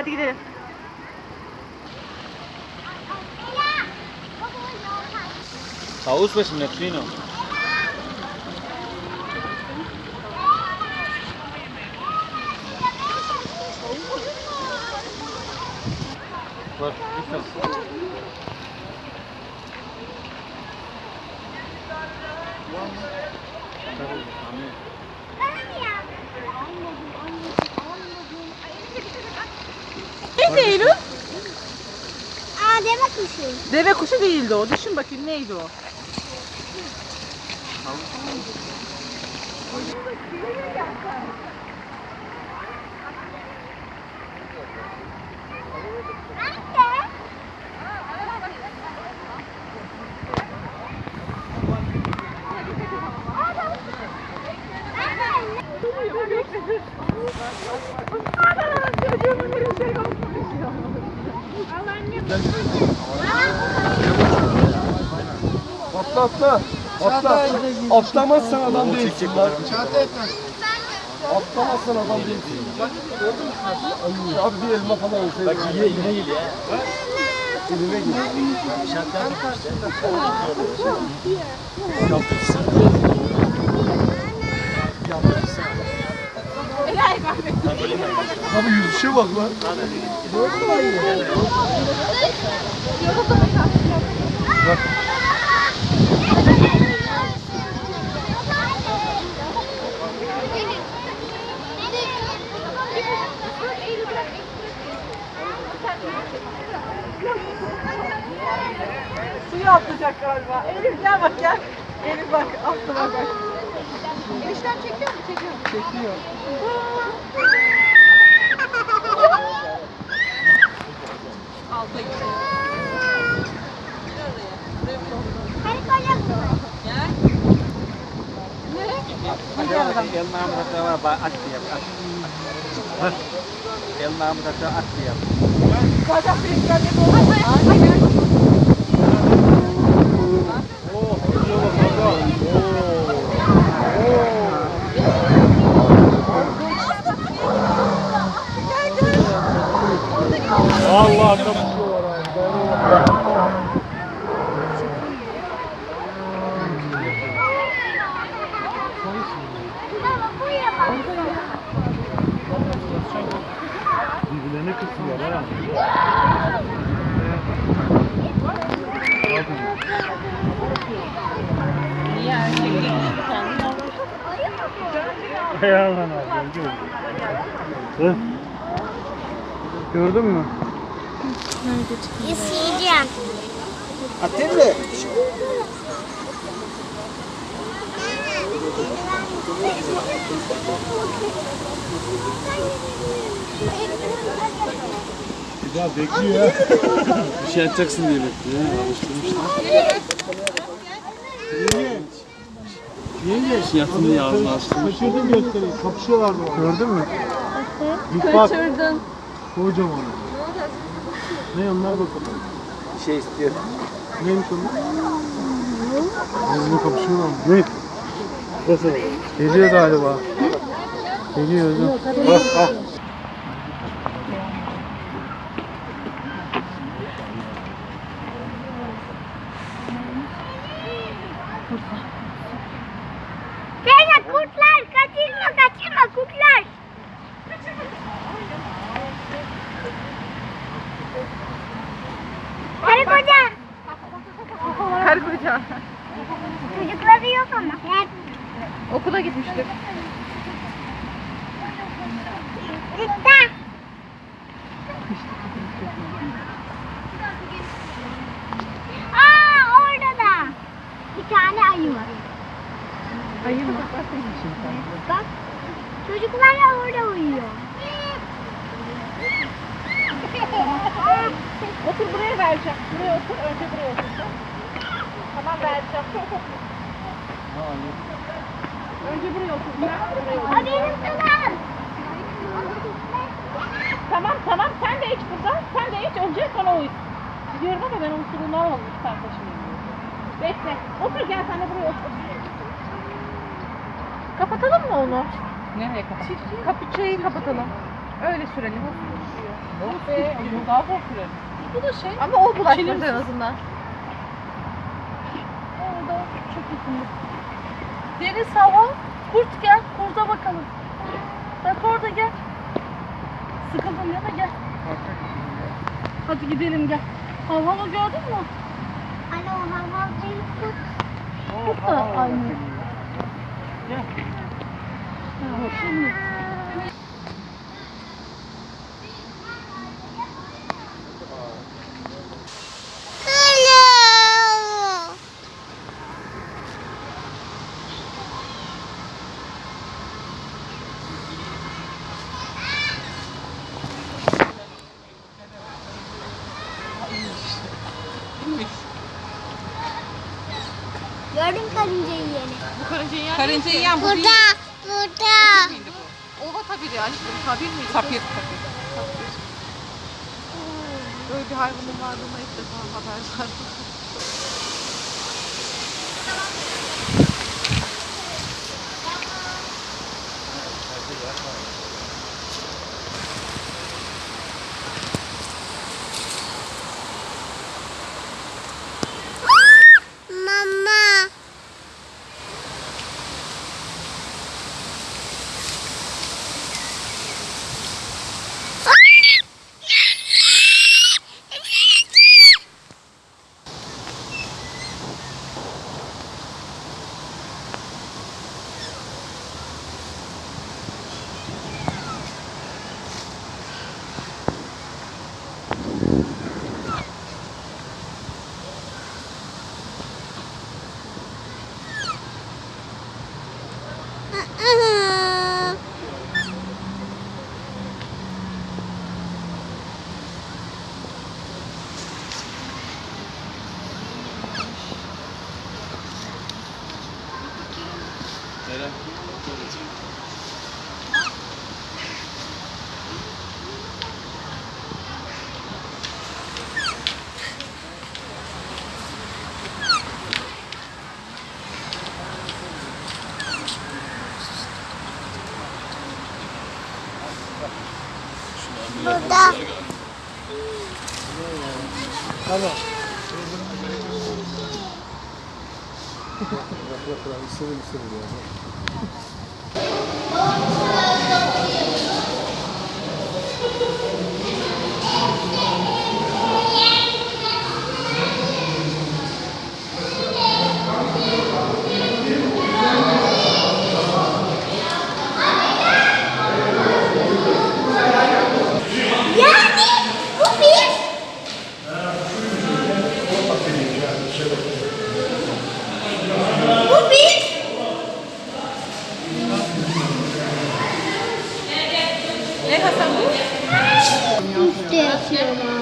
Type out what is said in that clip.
Hadi gidelim. Havuz başında Trino. Bak, lütfen. Neydi Eylül? Aa deve kuşu. Deve kuşu değildi o. Düşün bakayım neydi o? Anne. Atla atla. Atla. Atlamazsan adam değilsin lan. Atlamazsan adam değilsin. Ay, Abi bir elma falan olsaydı. Bak yine yine geliyor ya. Elime gidiyor. Abi yüzüşe bak lan. Suya atlayacak galiba. Elif gel bak gel. Elif bak atla bak. Enişten çekiyor mu? Çekiyor. Çekiyor. Alta gidiyor. Elma murata var, at yap. at. Elma murata at yap. Zaten büyükler de doğru. Allah kapısı var abi. Birbirlerine kısıyorlar ha. Niye değil bir tane yavru. Ayağından alacağım. Hı? Gördün mü? İsteyeceğim. Atayım mı? Bir daha bekliyor ya. Bir şey atacaksın diye bekliyor. Alıştırmışlar. Niye şey yaptın diye ağzını açtırmış. Kaçırdın göstereyim. Kapışıyorlardı. Gördün mü? Kaçırdın. Kocaman. Ne onlar bakalım. Şey istiyor. Neymiş onlar? Bizimle kapışıyorlar mı? Ne? Nasıl? Geliyor galiba. Geliyor özüm. Bak bak. Kurtlar kaçırma kaçırma kurtlar. Çocukları yok ama. Okula gitmiştir. Gitti. Aa orada da. Bir tane ayı var. Ayı mı? Bak. Çocuklar da orada uyuyor. Otur buraya vereceğim. Buraya otur. Önce buraya otur. Tamam vereceğim. Önce buraya otur. Benim kızım. Tamam tamam sen de iç burada. Sen de iç önce sonra uyu. Biliyorum ama ben onun iki tane taşımayayım. Bekle. Otur gel sen de buraya otur. Kapatalım mı onu? Nereye kapatalım? Kapı şeyi kapatalım. Öyle sürelim. Yok be, bu daha da şey. Ama o Çiğneriz en azından. Orada çok yakın. Deniz hava. Kurt gel. Kurda bakalım. Bak orada gel. Sıkıldın ya da gel. Hadi gidelim gel. Hava gördün mü? Anne o hava değil kurt. Kurt da aynı. Gel. Ha, şimdi. Gördün karıncayı yeni. Bu karıncayı yiyen Karıncayı yiyen bu değil. Burada, burada. miydi bu? Ova tabiri aşkım. Tabir miydi? Tapir. Tapir. Böyle bir hayvanın varlığına ilk defa haber verdim. Bırak bırak bırak. İstediğim istediğim yani. Ne Hasan bu? İşte açıyorlar.